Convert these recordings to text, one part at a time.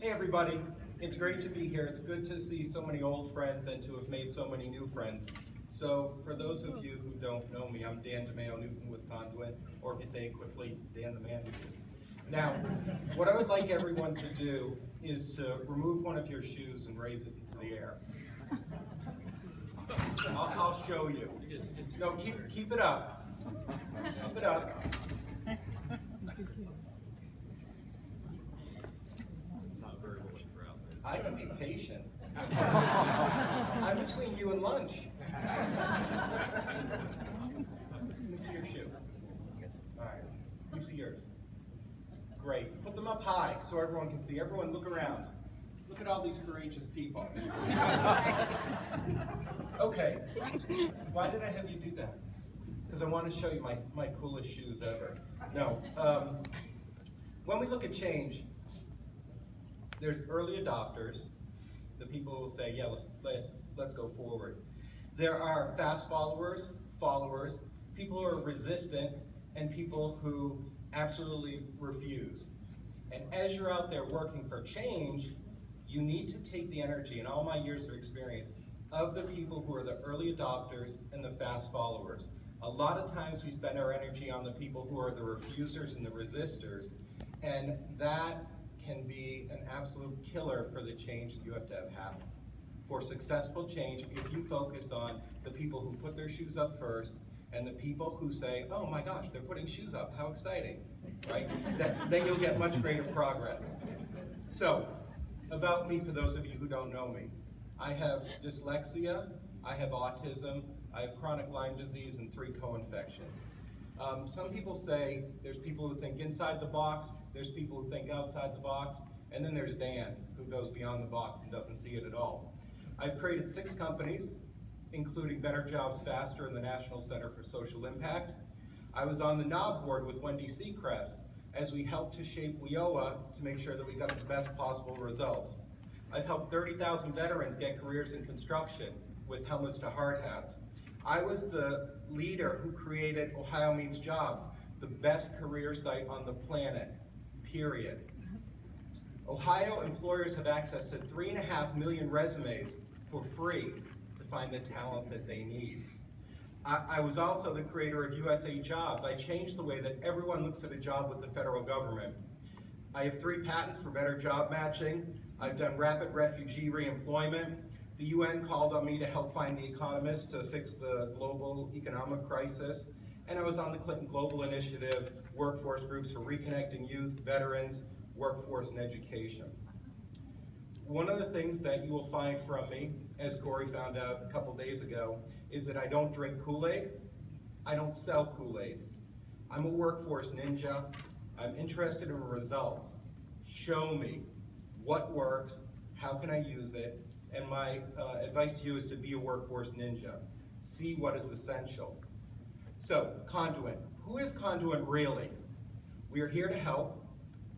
Hey everybody, it's great to be here. It's good to see so many old friends and to have made so many new friends. So for those of you who don't know me, I'm Dan DeMayo Newton with Conduent, or if you say it quickly, Dan the Man. Now, what I would like everyone to do is to remove one of your shoes and raise it into the air. I'll, I'll show you. No, keep, keep it up. Keep it up. I can be patient. I'm between you and lunch. Let me see your shoe. All right, me see yours. Great. Put them up high so everyone can see. Everyone look around. Look at all these courageous people. Okay. Why did I have you do that? Because I want to show you my, my coolest shoes ever. No. Um, when we look at change, there's early adopters, the people who say, yeah, let's, let's, let's go forward. There are fast followers, followers, people who are resistant, and people who absolutely refuse. And as you're out there working for change, you need to take the energy and all my years of experience of the people who are the early adopters and the fast followers. A lot of times we spend our energy on the people who are the refusers and the resistors, and that can be an absolute killer for the change that you have to have happen. For successful change, if you focus on the people who put their shoes up first and the people who say, oh my gosh, they're putting shoes up, how exciting, right? that, then you'll get much greater progress. So, about me for those of you who don't know me. I have dyslexia, I have autism, I have chronic Lyme disease, and three co-infections. Um, some people say there's people who think inside the box, there's people who think outside the box, and then there's Dan, who goes beyond the box and doesn't see it at all. I've created six companies, including Better Jobs Faster and the National Center for Social Impact. I was on the NOB board with Wendy Seacrest as we helped to shape WIOA to make sure that we got the best possible results. I've helped 30,000 veterans get careers in construction with helmets to hard hats. I was the leader who created Ohio Means Jobs, the best career site on the planet, period. Ohio employers have access to three and a half million resumes for free to find the talent that they need. I, I, was also the creator of USA Jobs. I changed the way that everyone looks at a job with the federal government. I have three patents for better job matching. I've done rapid refugee reemployment. The UN called on me to help find the economists to fix the global economic crisis. And I was on the Clinton Global Initiative workforce groups for reconnecting youth, veterans, workforce, and education. One of the things that you will find from me, as Corey found out a couple days ago, is that I don't drink Kool-Aid. I don't sell Kool-Aid. I'm a workforce ninja. I'm interested in results. Show me what works, how can I use it, and my uh, advice to you is to be a workforce ninja. See what is essential. So, Conduent. Who is Conduent really? We are here to help.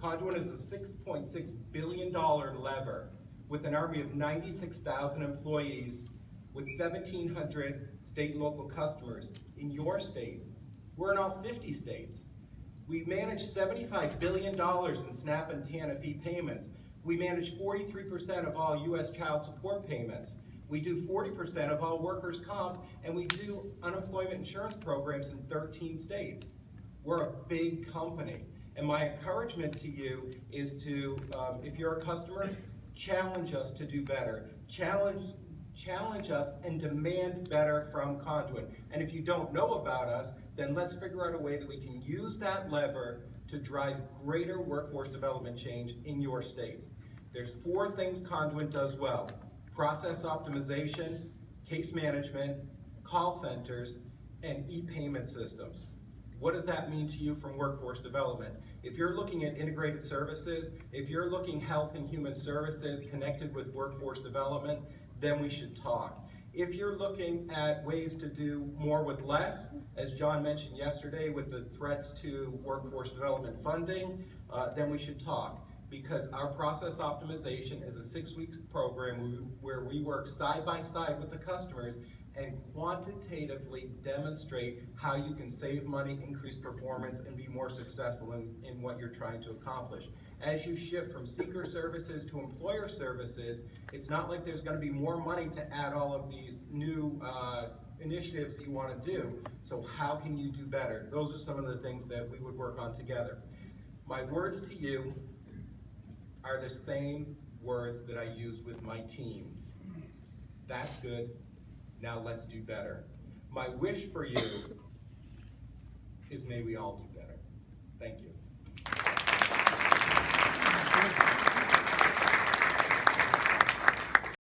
Conduent is a $6.6 billion lever with an army of 96,000 employees with 1,700 state and local customers in your state. We're in all 50 states. We manage $75 billion in SNAP and TANF payments. We manage 43% of all U.S. child support payments. We do 40% of all workers' comp, and we do unemployment insurance programs in 13 states. We're a big company. And my encouragement to you is to, um, if you're a customer, challenge us to do better. Challenge, challenge us and demand better from Conduent. And if you don't know about us, then let's figure out a way that we can use that lever to drive greater workforce development change in your states. There's four things Conduent does well. Process optimization, case management, call centers, and e-payment systems. What does that mean to you from workforce development? If you're looking at integrated services, if you're looking health and human services connected with workforce development, then we should talk. If you're looking at ways to do more with less, as John mentioned yesterday with the threats to workforce development funding, uh, then we should talk. Because our process optimization is a six-week program where we work side by side with the customers and quantitatively demonstrate how you can save money, increase performance, and be more successful in, in what you're trying to accomplish. As you shift from seeker services to employer services, it's not like there's gonna be more money to add all of these new, uh, initiatives that you wanna do. So how can you do better? Those are some of the things that we would work on together. My words to you are the same words that I use with my team. That's good, now let's do better. My wish for you is may we all do better. Thank you.